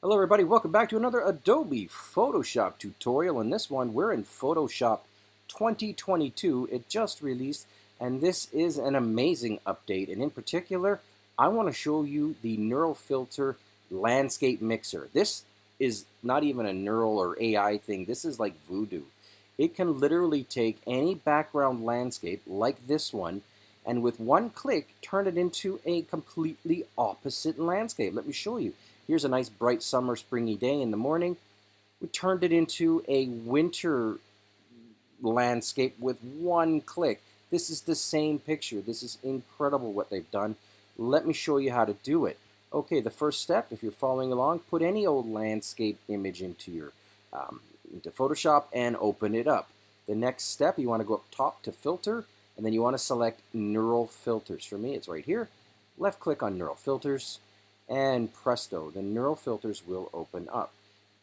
Hello everybody, welcome back to another Adobe Photoshop tutorial. In this one, we're in Photoshop 2022. It just released, and this is an amazing update. And in particular, I want to show you the Neural Filter Landscape Mixer. This is not even a neural or AI thing. This is like voodoo. It can literally take any background landscape like this one and with one click turn it into a completely opposite landscape. Let me show you. Here's a nice bright summer springy day in the morning. We turned it into a winter landscape with one click. This is the same picture. This is incredible what they've done. Let me show you how to do it. Okay, the first step, if you're following along, put any old landscape image into your um, into Photoshop and open it up. The next step, you want to go up top to filter, and then you want to select neural filters. For me, it's right here. Left click on neural filters, and presto, the neural filters will open up.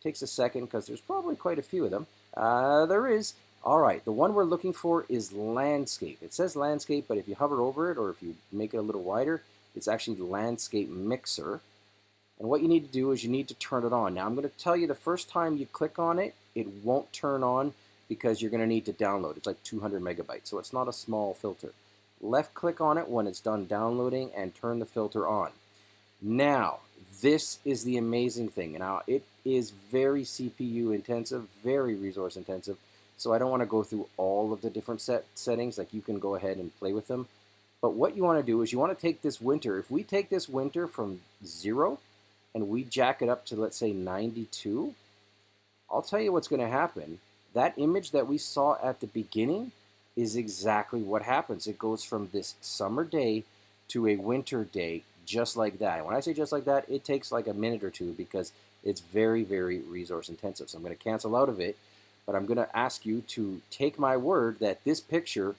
Takes a second because there's probably quite a few of them. Uh, there is. All right, the one we're looking for is landscape. It says landscape, but if you hover over it or if you make it a little wider, it's actually the landscape mixer. And what you need to do is you need to turn it on. Now I'm going to tell you the first time you click on it, it won't turn on because you're going to need to download. It's like 200 megabytes, so it's not a small filter. Left click on it when it's done downloading and turn the filter on. Now, this is the amazing thing. Now, it is very CPU intensive, very resource intensive, so I don't want to go through all of the different set settings. Like, you can go ahead and play with them. But what you want to do is you want to take this winter. If we take this winter from 0 and we jack it up to, let's say, 92, I'll tell you what's going to happen. That image that we saw at the beginning is exactly what happens. It goes from this summer day to a winter day just like that. When I say just like that, it takes like a minute or two because it's very, very resource intensive. So I'm going to cancel out of it, but I'm going to ask you to take my word that this picture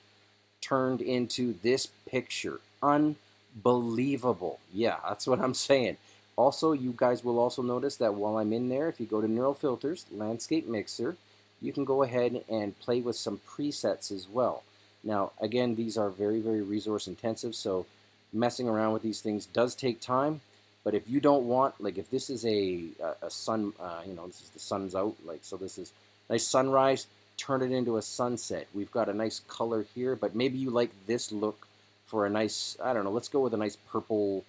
turned into this picture. Unbelievable. Yeah, that's what I'm saying. Also, you guys will also notice that while I'm in there, if you go to Neural Filters, Landscape Mixer, you can go ahead and play with some presets as well. Now, again, these are very, very resource intensive, so messing around with these things does take time. But if you don't want, like if this is a, a, a sun, uh, you know, this is the sun's out, like so this is nice sunrise, turn it into a sunset. We've got a nice color here, but maybe you like this look for a nice, I don't know, let's go with a nice purple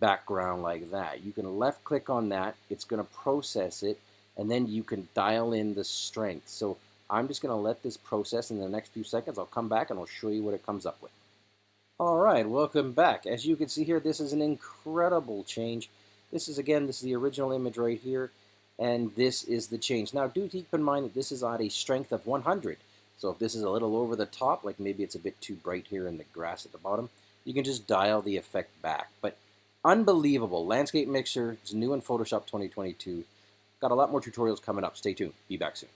background like that. You can left click on that, it's going to process it, and then you can dial in the strength. So I'm just going to let this process in the next few seconds. I'll come back and I'll show you what it comes up with. All right, welcome back. As you can see here, this is an incredible change. This is, again, this is the original image right here, and this is the change. Now, do keep in mind that this is at a strength of 100. So if this is a little over the top, like maybe it's a bit too bright here in the grass at the bottom, you can just dial the effect back. But unbelievable. Landscape Mixer is new in Photoshop 2022. Got a lot more tutorials coming up. Stay tuned. Be back soon.